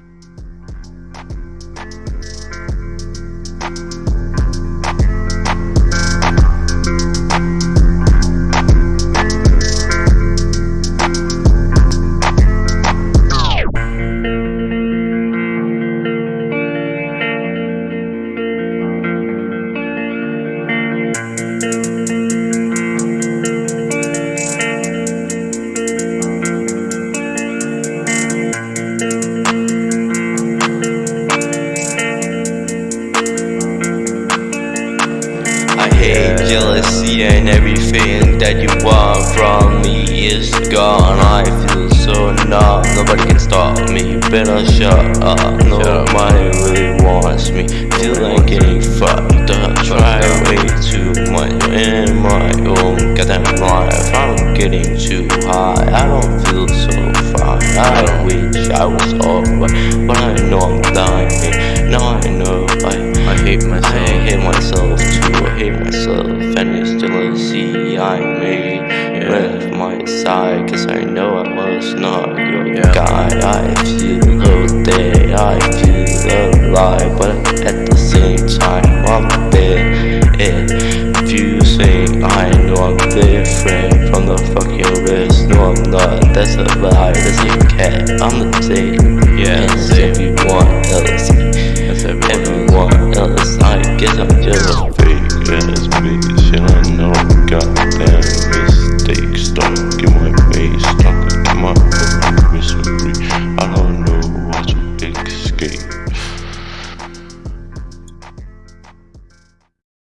I hate jealousy and everything that you want from me is gone. I feel so numb, nobody can stop me. Better shut up, nobody really wants me. Feel like getting fucked up, try way too much in my own goddamn life. I'm getting too high, I don't feel so fine. I wish I was alright, but I know I'm dying. I made with my side Cause I know I was not your Yeah. guy. I feel whole day, I feel alive But at the same time I'm a bit confusing. I know I'm different from the fucking rest No I'm not, that's a lie, that's a cat. I'm the same, Yeah, same.